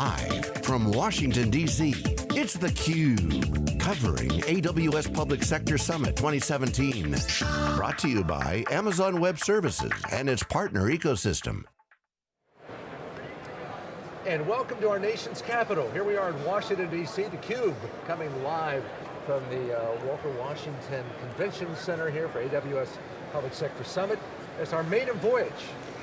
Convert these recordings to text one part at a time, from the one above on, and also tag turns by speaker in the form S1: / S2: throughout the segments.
S1: Live from Washington, D.C., it's theCUBE, covering AWS Public Sector Summit 2017. Brought to you by Amazon Web Services and its partner ecosystem.
S2: And welcome to our nation's capital. Here we are in Washington, D.C., theCUBE, coming live from the uh, Walter Washington Convention Center here for AWS Public Sector Summit. It's our maiden voyage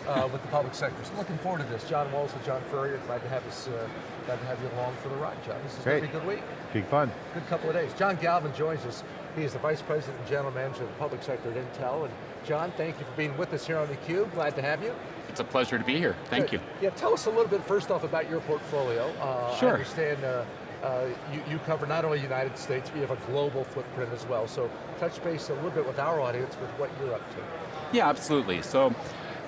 S2: uh, with the public sector. So looking forward to this. John Walls and John Furrier, glad to have us, uh, glad to have you along for the ride, John. This is going to be a good week.
S3: Big fun.
S2: Good couple of days. John Galvin joins us. He is the Vice President and General Manager of the Public Sector at Intel. And John, thank you for being with us here on theCUBE. Glad to have you.
S4: It's a pleasure to be here. Thank
S2: Good.
S4: you.
S2: Yeah, tell us a little bit first off about your portfolio. Uh,
S4: sure.
S2: I understand uh, uh, you, you, cover not only the United States, but you have a global footprint as well. So touch base a little bit with our audience with what you're up to.
S4: Yeah, absolutely. So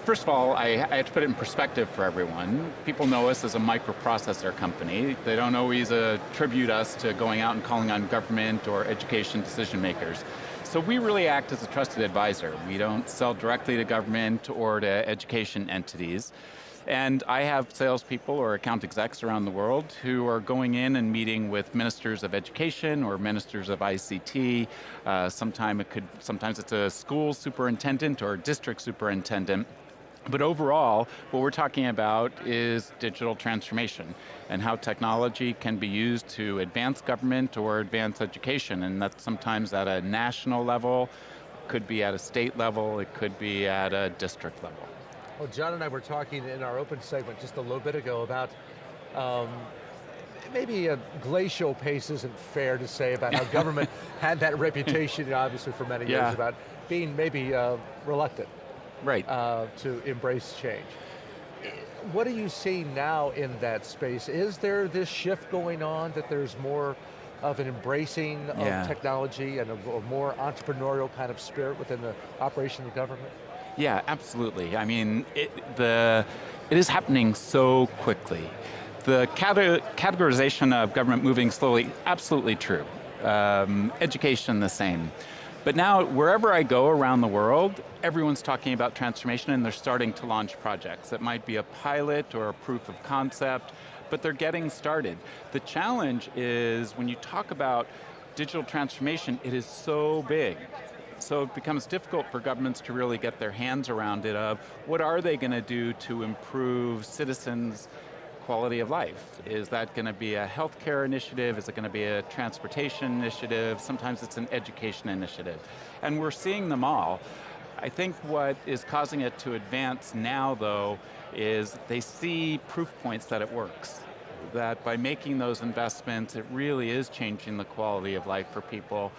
S4: First of all, I, I, have to put it in perspective for everyone. People know us as a microprocessor company. They don't always attribute us to going out and calling on government or education decision makers. So we really act as a trusted advisor. We don't sell directly to government or to education entities. And I have salespeople or account execs around the world who are going in and meeting with ministers of education or ministers of ICT. Uh, sometime it could, sometimes it's a school superintendent or district superintendent but overall, what we're talking about is digital transformation and how technology can be used to advance government or advance education, and that's sometimes at a national level, could be at a state level, it could be at a district level.
S2: Well, John and I were talking in our open segment just a little bit ago about um, maybe a glacial pace isn't fair to say about how government had that reputation, obviously for many
S4: yeah.
S2: years, about being maybe uh, reluctant
S4: right.
S2: Uh, to embrace change. What do you see now in that space? Is there this shift going on that there's more of an embracing
S4: yeah.
S2: of technology and a, a, more entrepreneurial kind of spirit within the operation of government?
S4: Yeah, absolutely. I mean, it, the, it is happening so quickly. The categorization of government moving slowly, absolutely true. Um, education, the same. But now, wherever I go around the world, everyone's talking about transformation and they're starting to launch projects. It might be a pilot or a proof of concept, but they're getting started. The challenge is when you talk about digital transformation, it is so big. So it becomes difficult for governments to really get their hands around it of what are they going to do to improve citizens' quality of life? Is that going to be a healthcare initiative? Is it going to be a transportation initiative? Sometimes it's an education initiative. And we're seeing them all. I think what is causing it to advance now though, is they see proof points that it works. That by making those investments, it really is changing the quality of life for people.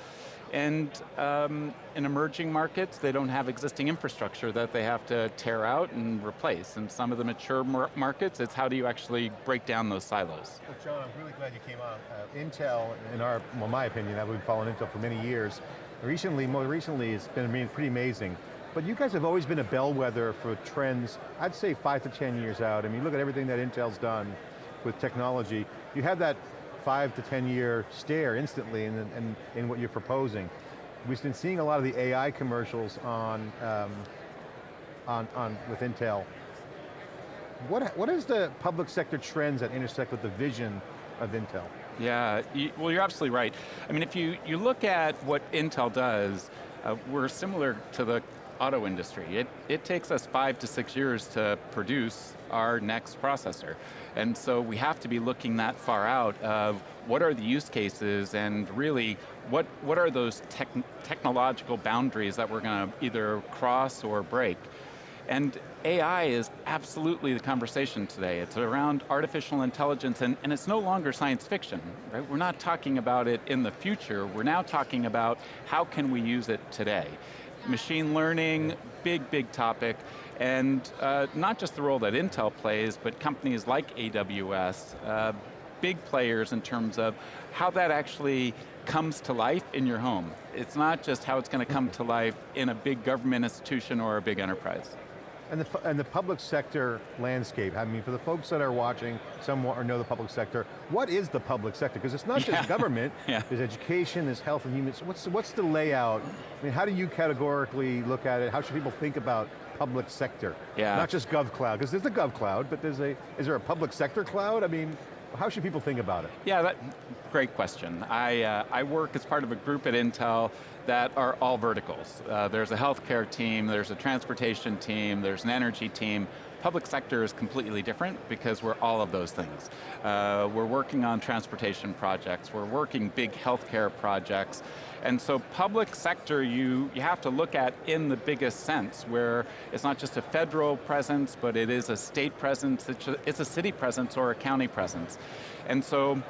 S4: And um, in emerging markets, they don't have existing infrastructure that they have to tear out and replace. And some of the mature mar markets, it's how do you actually break down those silos?
S3: Well, John, I'm really glad you came on. Uh, Intel, in our, well, my opinion, I've been following Intel for many years. Recently, more recently, it's been pretty amazing. But you guys have always been a bellwether for trends, I'd say five to 10 years out. I mean, look at everything that Intel's done with technology. You have that five to 10 year stare instantly in, in, in what you're proposing. We've been seeing a lot of the AI commercials on, um, on, on with Intel. What, what is the public sector trends that intersect with the vision of Intel?
S4: Yeah, well you're absolutely right. I mean, if you, you look at what Intel does, uh, we're similar to the auto industry. It, it takes us five to six years to produce our next processor. And so we have to be looking that far out of what are the use cases and really what, what are those tech, technological boundaries that we're going to either cross or break. And AI is absolutely the conversation today. It's around artificial intelligence and, and it's no longer science fiction, right? We're not talking about it in the future, we're now talking about how can we use it today machine learning, big, big topic, and uh, not just the role that Intel plays, but companies like AWS, uh, big players in terms of how that actually comes to life in your home. It's not just how it's going to come to life in a big government institution or a big enterprise.
S3: And the, and the public sector landscape, I mean, for the folks that are watching, some or know the public sector, what is the public sector? Because it's not just government,
S4: yeah.
S3: there's education, there's health and human, so what's, what's the layout? I mean, how do you categorically look at it? How should people think about public sector?
S4: Yeah.
S3: Not just GovCloud, because there's a GovCloud, but there's a, is there a public sector cloud? I mean, How should people think about it?
S4: Yeah, that, great question. I, uh, I work as part of a group at Intel that are all verticals. Uh, there's a healthcare team, there's a transportation team, there's an energy team, Public sector is completely different because we're all of those things. Uh, we're working on transportation projects, we're working big healthcare projects, and so public sector you, you have to look at in the biggest sense, where it's not just a federal presence, but it is a state presence, it's a, it's a city presence or a county presence. And so,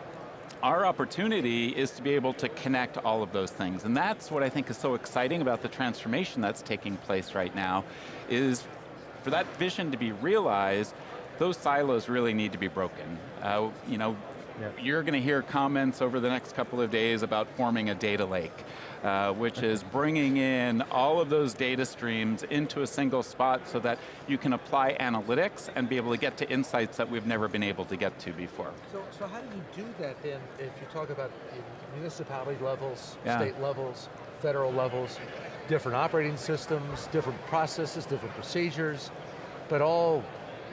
S4: our opportunity is to be able to connect all of those things, and that's what I think is so exciting about the transformation that's taking place right now, is for that vision to be realized, those silos really need to be broken. Uh, you know, yep. you're going to hear comments over the next couple of days about forming a data lake. Uh, which is bringing in all of those data streams into a single spot so that you can apply analytics and be able to get to insights that we've never been able to get to before.
S2: So, so how do you do that then, if you talk about municipality levels, yeah. state levels, federal levels, different operating systems, different processes, different procedures, but all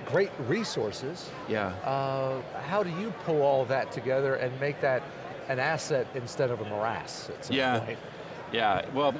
S2: great resources.
S4: Yeah. Uh,
S2: how do you pull all that together and make that an asset instead of a morass
S4: yeah.
S2: Point?
S4: Yeah, well,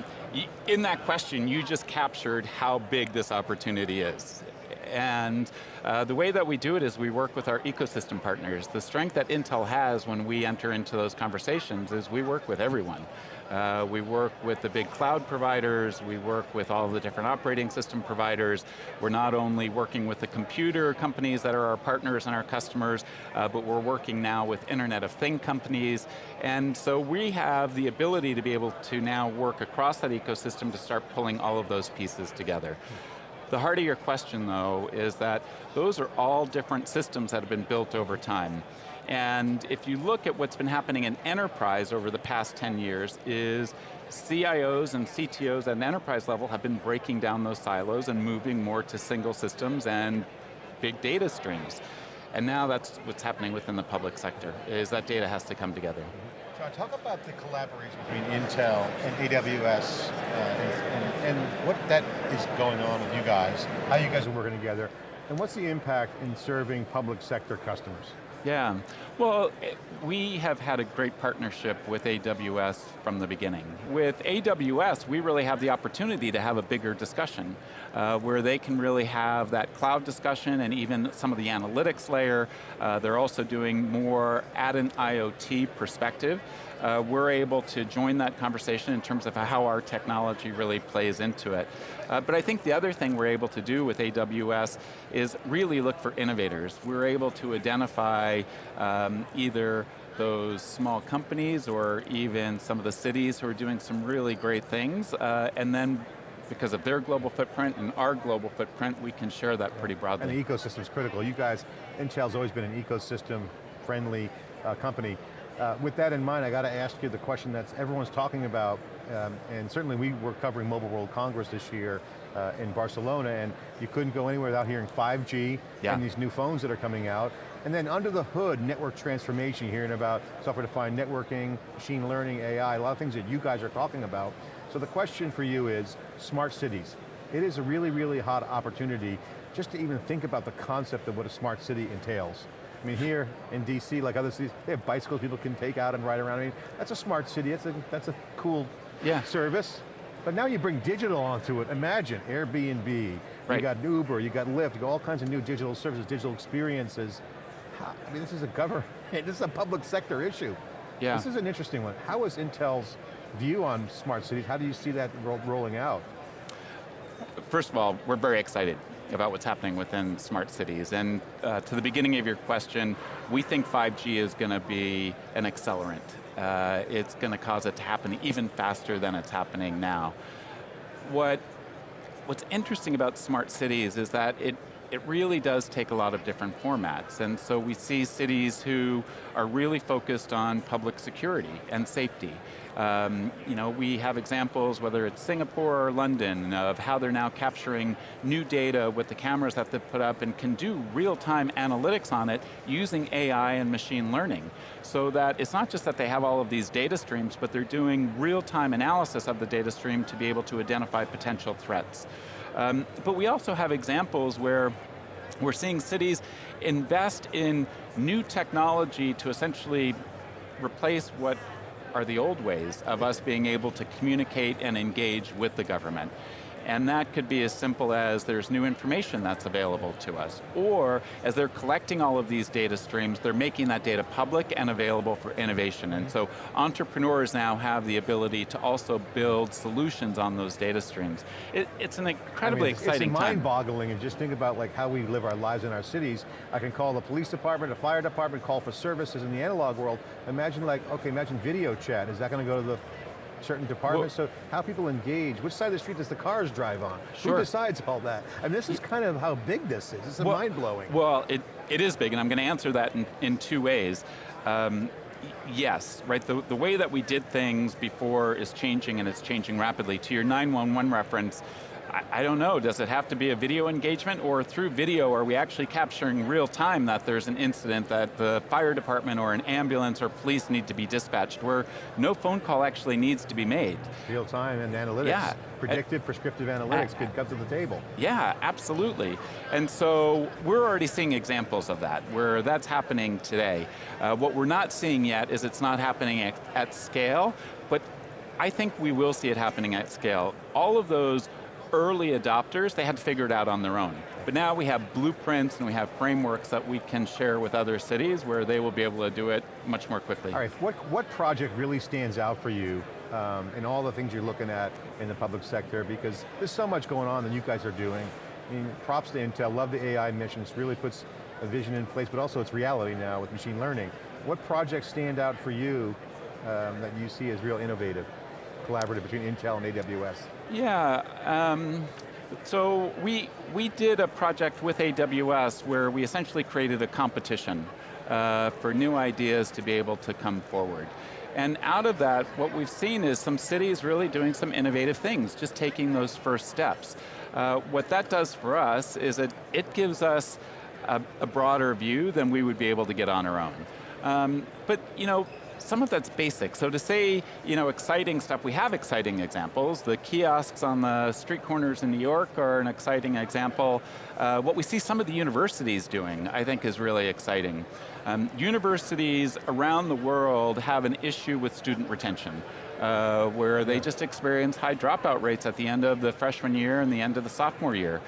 S4: in that question, you just captured how big this opportunity is. And uh, the way that we do it is we work with our ecosystem partners. The strength that Intel has when we enter into those conversations is we work with everyone. Uh, we work with the big cloud providers, we work with all the different operating system providers. We're not only working with the computer companies that are our partners and our customers, uh, but we're working now with Internet of Thing companies. And so we have the ability to be able to now work across that ecosystem to start pulling all of those pieces together. The heart of your question though is that those are all different systems that have been built over time. And if you look at what's been happening in enterprise over the past 10 years is CIOs and CTOs at an enterprise level have been breaking down those silos and moving more to single systems and big data streams. And now that's what's happening within the public sector, is that data has to come together.
S3: John, talk about the collaboration between Intel and AWS uh, and, what that is going on with you guys, how you guys are working together, and what's the impact in serving public sector customers?
S4: Yeah, well, we have had a great partnership with AWS from the beginning. With AWS, we really have the opportunity to have a bigger discussion uh, where they can really have that cloud discussion and even some of the analytics layer. Uh, they're also doing more at an IoT perspective uh, we're able to join that conversation in terms of how our technology really plays into it. Uh, but I think the other thing we're able to do with AWS is really look for innovators. We're able to identify um, either those small companies or even some of the cities who are doing some really great things, uh, and then because of their global footprint and our global footprint, we can share that pretty broadly.
S3: And the ecosystem is critical. You guys, Intel's always been an ecosystem friendly uh, company. Uh, with that in mind, I got to ask you the question that everyone's talking about, um, and certainly we were covering Mobile World Congress this year uh, in Barcelona, and you couldn't go anywhere without hearing 5G yeah. and these new phones that are coming out. And then under the hood, network transformation, hearing about software-defined networking, machine learning, AI, a lot of things that you guys are talking about. So the question for you is, smart cities. It is a really, really hot opportunity just to even think about the concept of what a smart city entails. I mean, here in DC, like other cities, they have bicycles people can take out and ride around. I mean, that's a smart city, that's a, that's a cool yeah. service. But now you bring digital onto it. Imagine Airbnb, right. you got Uber, you got Lyft, you got all kinds of new digital services, digital experiences. I mean, this is a government, this is a public sector issue. Yeah. This is an interesting one. How is Intel's view on smart cities? How do you see that ro rolling out?
S4: First of all, we're very excited about what's happening within smart cities. And uh, to the beginning of your question, we think 5G is going to be an accelerant. Uh, it's going to cause it to happen even faster than it's happening now. What, what's interesting about smart cities is that it it really does take a lot of different formats. And so we see cities who are really focused on public security and safety. Um, you know, we have examples, whether it's Singapore or London, of how they're now capturing new data with the cameras that they've put up and can do real-time analytics on it using AI and machine learning. So that it's not just that they have all of these data streams, but they're doing real-time analysis of the data stream to be able to identify potential threats. Um, but we also have examples where We're seeing cities invest in new technology to essentially replace what are the old ways of us being able to communicate and engage with the government. And that could be as simple as there's new information that's available to us. Or, as they're collecting all of these data streams, they're making that data public and available for innovation. And so, entrepreneurs now have the ability to also build solutions on those data streams. It, it's an incredibly
S3: I mean, it's,
S4: exciting
S3: it's mind-boggling and just think about like how we live our lives in our cities. I can call the police department, the fire department, call for services in the analog world. Imagine like, okay, imagine video chat. Is that going to go to the certain departments, well, so how people engage, which side of the street does the cars drive on?
S4: Sure.
S3: Who decides all that? I And this is kind of how big this is, it's
S4: well,
S3: mind-blowing.
S4: Well, it, it is big, and I'm going to answer that in, in two ways. Um, yes, right, the, the way that we did things before is changing and it's changing rapidly. To your 911 reference, I, I don't know, does it have to be a video engagement or through video are we actually capturing real time that there's an incident that the fire department or an ambulance or police need to be dispatched where no phone call actually needs to be made.
S3: Real time and analytics.
S4: Yeah.
S3: Predictive, prescriptive analytics could come to the table.
S4: Yeah, absolutely. And so we're already seeing examples of that, where that's happening today. Uh, what we're not seeing yet is it's not happening at, at scale, but I think we will see it happening at scale. All of those early adopters, they had to figure it out on their own. But now we have blueprints and we have frameworks that we can share with other cities where they will be able to do it much more quickly.
S3: All right, what, what project really stands out for you um, in all the things you're looking at in the public sector? Because there's so much going on that you guys are doing. I mean, props to Intel, love the AI missions, really puts a vision in place, but also it's reality now with machine learning. What projects stand out for you um, that you see as real innovative, collaborative between Intel and AWS?
S4: Yeah, um, so we, we did a project with AWS where we essentially created a competition uh, for new ideas to be able to come forward. And out of that, what we've seen is some cities really doing some innovative things, just taking those first steps. Uh, what that does for us is it, it gives us a, a, broader view than we would be able to get on our own. Um, but you know, some of that's basic. So to say, you know, exciting stuff, we have exciting examples. The kiosks on the street corners in New York are an exciting example. Uh, what we see some of the universities doing, I think is really exciting. Um, universities around the world have an issue with student retention. Uh, where they just experience high dropout rates at the end of the freshman year and the end of the sophomore year.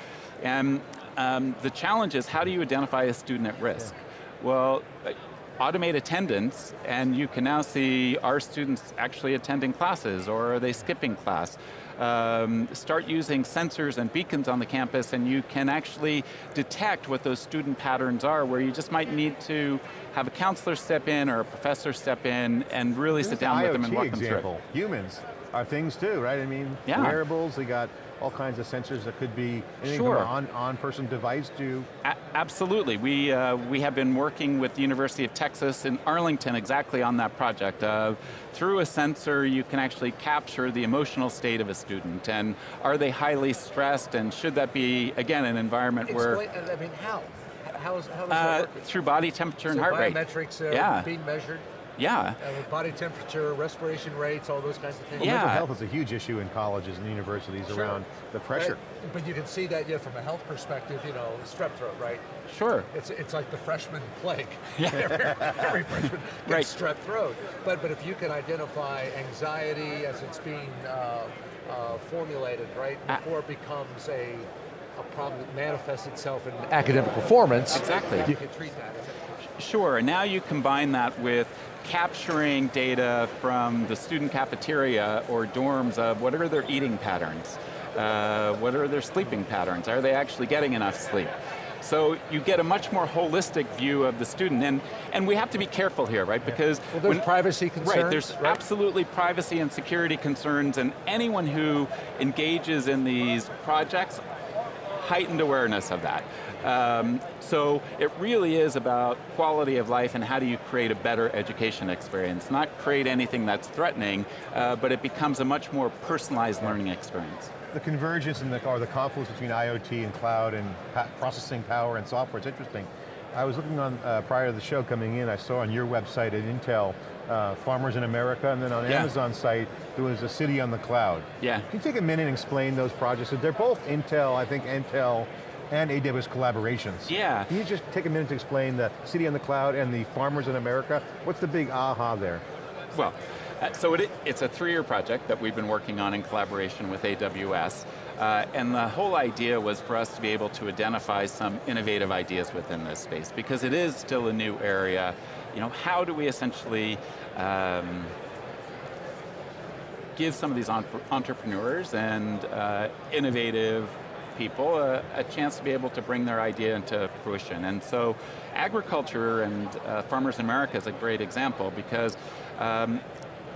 S4: And um, the challenge is how do you identify a student at risk? Yeah. Well, automate attendance, and you can now see are students actually attending classes, or are they skipping class? Um, start using sensors and beacons on the campus, and you can actually detect what those student patterns are, where you just might need to have a counselor step in, or a professor step in, and really
S3: this
S4: sit down with them and walk
S3: example.
S4: them through
S3: Humans are things too, right? I mean,
S4: yeah.
S3: wearables, they got all kinds of sensors that could be anything
S4: sure.
S3: from on, on-person device to...
S4: A absolutely, we, uh, we have been working with the University of Texas in Arlington exactly on that project. Uh, through a sensor, you can actually capture the emotional state of a student, and are they highly stressed, and should that be, again, an environment
S2: Explain,
S4: where...
S2: I mean, how? How is, how is
S4: uh,
S2: that working?
S4: Through body temperature
S2: so
S4: and heart rate.
S2: biometrics
S4: yeah.
S2: being measured?
S4: Yeah.
S2: And with body temperature, respiration rates, all those kinds of things.
S3: Well,
S4: Yeah.
S3: mental health is a huge issue in colleges and universities
S2: Sure.
S3: around the pressure.
S2: Right? But you can see that, yeah, from a health perspective, you know, strep throat, right?
S4: Sure.
S2: It's, it's like the freshman plague.
S4: Yeah.
S2: every, every freshman gets
S4: Right.
S2: strep throat. But, but if you can identify anxiety as it's being uh, uh, formulated, right,
S4: A-
S2: before it becomes a, a problem that manifests itself in academic performance,
S4: Exactly.
S2: you can treat that.
S4: Sure, and now you combine that with capturing data from the student cafeteria or dorms of what are their eating patterns, uh, what are their sleeping patterns, are they actually getting enough sleep? So you get a much more holistic view of the student, and, and we have to be careful here, right? Because
S2: Well, there's
S4: when-
S2: privacy concerns,
S4: Right, there's
S2: right?
S4: absolutely privacy and security concerns, and anyone who engages in these projects, heightened awareness of that. Um, so it really is about quality of life and how do you create a better education experience. Not create anything that's threatening, uh, but it becomes a much more personalized learning experience.
S3: The convergence and the, or the confluence between IoT and cloud and processing power and software, it's interesting. I was looking on, uh, prior to the show coming in, I saw on your website at Intel, uh, Farmers in America, and then on
S4: Yeah.
S3: Amazon site, there was a city on the cloud.
S4: Yeah.
S3: Can you take a minute and explain those projects? They're both Intel, I think Intel and AWS collaborations.
S4: Yeah.
S3: Can you just take a minute to explain the City on the Cloud and the farmers in America? What's the big aha there?
S4: Well, uh, so it, it's a three-year project that we've been working on in collaboration with AWS, uh, and the whole idea was for us to be able to identify some innovative ideas within this space, because it is still a new area. You know, how do we essentially um, give some of these entrepreneurs and uh, innovative people a, a, chance to be able to bring their idea into fruition. And so agriculture and uh, Farmers in America is a great example because um,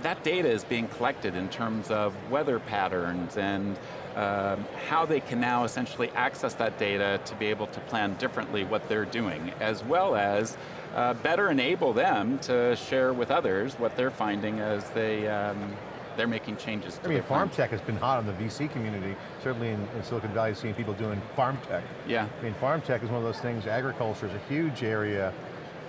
S4: that data is being collected in terms of weather patterns and um, how they can now essentially access that data to be able to plan differently what they're doing, as well as uh, better enable them to share with others what they're finding as they um, they're making changes
S3: I mean, farm tech has been hot in the VC community, certainly in, in, Silicon Valley, seeing people doing farm tech.
S4: Yeah.
S3: I mean, farm tech is one of those things, agriculture is a huge area,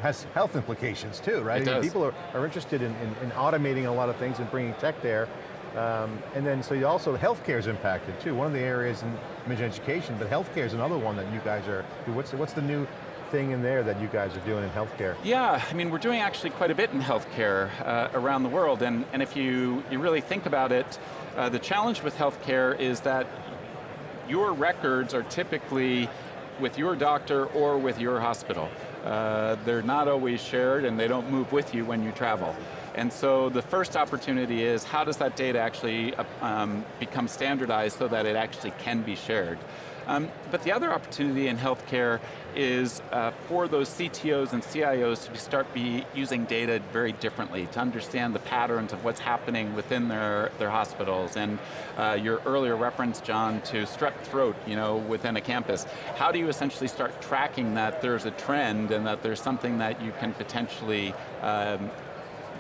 S3: has health implications too, right?
S4: It
S3: I mean,
S4: does.
S3: people are, are interested in, in, in, automating a lot of things and bringing tech there. Um, and then, so you also, healthcare is impacted too. One of the areas in, mentioned education, but healthcare is another one that you guys are, what's, what's the new thing in there that you guys are doing in healthcare?
S4: Yeah, I mean, we're doing actually quite a bit in healthcare uh, around the world, and, and if you, you really think about it, uh, the challenge with healthcare is that your records are typically with your doctor or with your hospital. Uh, they're not always shared and they don't move with you when you travel. And so the first opportunity is how does that data actually uh, um, become standardized so that it actually can be shared? Um, but the other opportunity in healthcare is uh, for those CTOs and CIOs to start be using data very differently, to understand the patterns of what's happening within their, their hospitals. And uh, your earlier reference, John, to strep throat you know, within a campus. How do you essentially start tracking that there's a trend and that there's something that you can potentially um,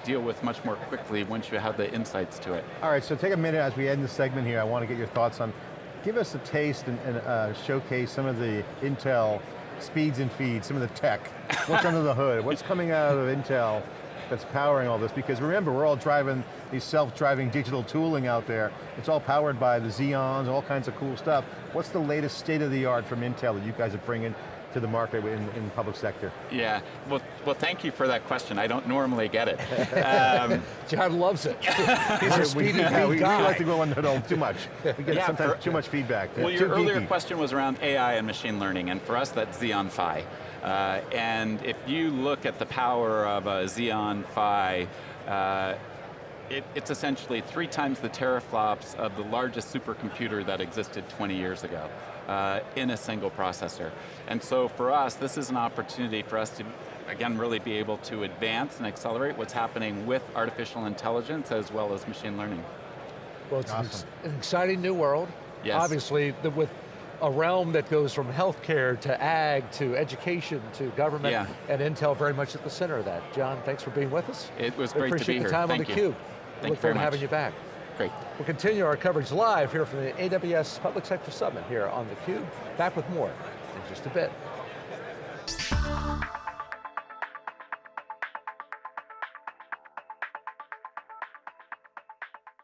S4: deal with much more quickly once you have the insights to it.
S3: All right, so take a minute as we end the segment here. I want to get your thoughts on give us a taste and, and uh, showcase some of the Intel speeds and feeds, some of the tech. What's under the hood? What's coming out of Intel that's powering all this? Because remember, we're all driving these self-driving digital tooling out there. It's all powered by the Xeons, all kinds of cool stuff. What's the latest state of the art from Intel that you guys are bringing to the market in, in public sector?
S4: Yeah, well, well thank you for that question. I don't normally get it. Um,
S2: John loves it. He's a speedy
S3: yeah, we,
S2: guy.
S3: we like to go into it too much. We get
S4: yeah,
S3: sometimes
S4: for,
S3: too much feedback.
S4: Well,
S3: yeah,
S4: your earlier
S3: geeky.
S4: question was around AI and machine learning, and for us that's Xeon Phi. Uh, and if you look at the power of a Xeon Phi, uh, it, it's essentially three times the teraflops of the largest supercomputer that existed 20 years ago uh, in a single processor. And so for us, this is an opportunity for us to, again, really be able to advance and accelerate what's happening with artificial intelligence as well as machine learning.
S2: Well, it's
S3: awesome.
S2: an exciting new world.
S4: Yes.
S2: Obviously, the, with a realm that goes from healthcare to ag to education to government,
S4: yeah.
S2: and Intel very much at the center of that. John, thanks for being with us.
S4: It was
S2: we
S4: great to be
S2: appreciate
S4: here.
S2: the time
S4: Thank
S2: on
S4: you.
S2: theCUBE.
S4: Thank
S2: Look
S4: you
S2: forward to having you back.
S4: Great.
S2: We'll continue our coverage live here from the AWS Public Sector Summit here on theCUBE. Back with more in just a bit.